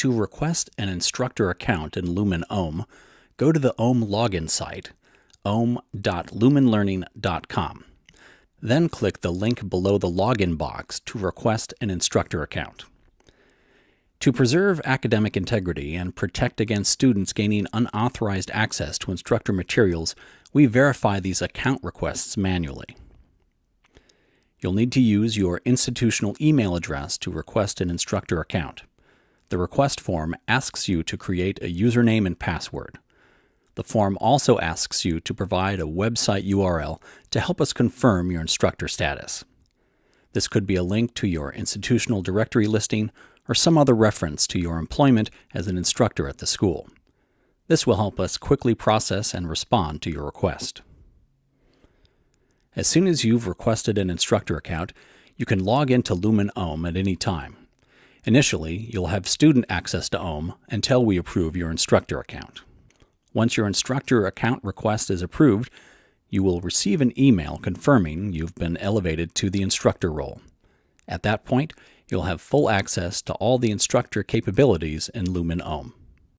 To request an instructor account in Lumen Ohm, go to the Ohm login site, ohm.lumenlearning.com. Then click the link below the login box to request an instructor account. To preserve academic integrity and protect against students gaining unauthorized access to instructor materials, we verify these account requests manually. You'll need to use your institutional email address to request an instructor account. The request form asks you to create a username and password. The form also asks you to provide a website URL to help us confirm your instructor status. This could be a link to your institutional directory listing or some other reference to your employment as an instructor at the school. This will help us quickly process and respond to your request. As soon as you've requested an instructor account, you can log into Lumen Ohm at any time. Initially, you'll have student access to Ohm until we approve your instructor account. Once your instructor account request is approved, you will receive an email confirming you've been elevated to the instructor role. At that point, you'll have full access to all the instructor capabilities in Lumen Ohm.